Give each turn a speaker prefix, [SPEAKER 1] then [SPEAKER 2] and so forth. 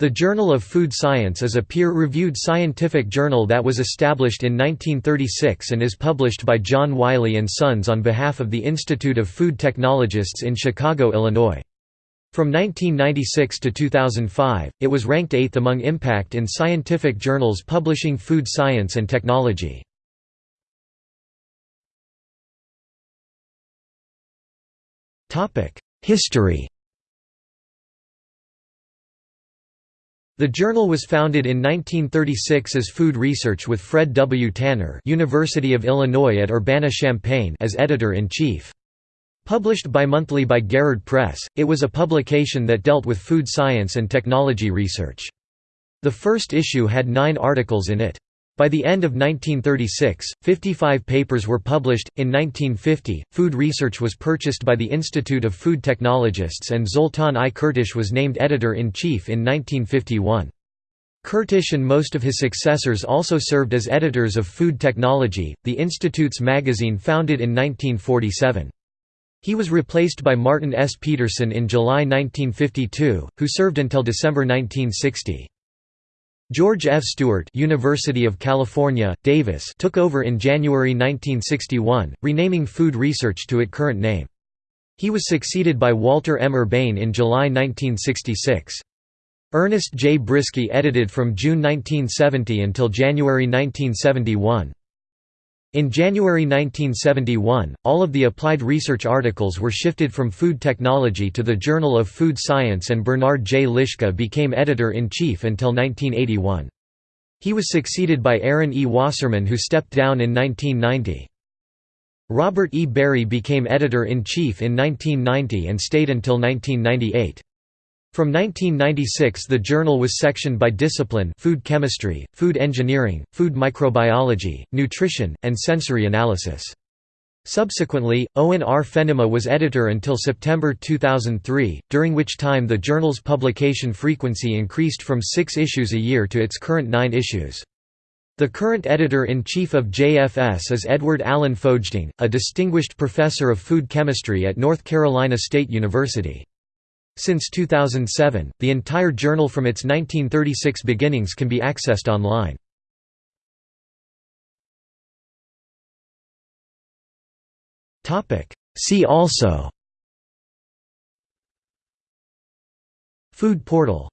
[SPEAKER 1] The Journal of Food Science is a peer-reviewed scientific journal that was established in 1936 and is published by John Wiley & Sons on behalf of the Institute of Food Technologists in Chicago, Illinois. From 1996 to 2005, it was ranked eighth among impact in scientific journals publishing food science and technology. History The journal was founded in 1936 as Food Research with Fred W. Tanner University of Illinois at Urbana-Champaign as editor-in-chief. Published bimonthly by Garrard Press, it was a publication that dealt with food science and technology research. The first issue had nine articles in it. By the end of 1936, 55 papers were published. In 1950, food research was purchased by the Institute of Food Technologists and Zoltan I. Kertesz was named editor in chief in 1951. Kertesz and most of his successors also served as editors of Food Technology, the Institute's magazine founded in 1947. He was replaced by Martin S. Peterson in July 1952, who served until December 1960. George F. Stewart University of California, Davis took over in January 1961, renaming Food Research to its current name. He was succeeded by Walter M. Urbain in July 1966. Ernest J. Briskey edited from June 1970 until January 1971. In January 1971, all of the applied research articles were shifted from Food Technology to the Journal of Food Science and Bernard J. Liska became editor-in-chief until 1981. He was succeeded by Aaron E. Wasserman who stepped down in 1990. Robert E. Berry became editor-in-chief in 1990 and stayed until 1998. From 1996 the journal was sectioned by discipline food chemistry, food engineering, food microbiology, nutrition, and sensory analysis. Subsequently, Owen R. Fennema was editor until September 2003, during which time the journal's publication frequency increased from six issues a year to its current nine issues. The current editor-in-chief of JFS is Edward Allen Foegeding, a distinguished professor of food chemistry at North Carolina State University. Since 2007, the entire journal from its 1936 beginnings can be accessed online. See also. Food portal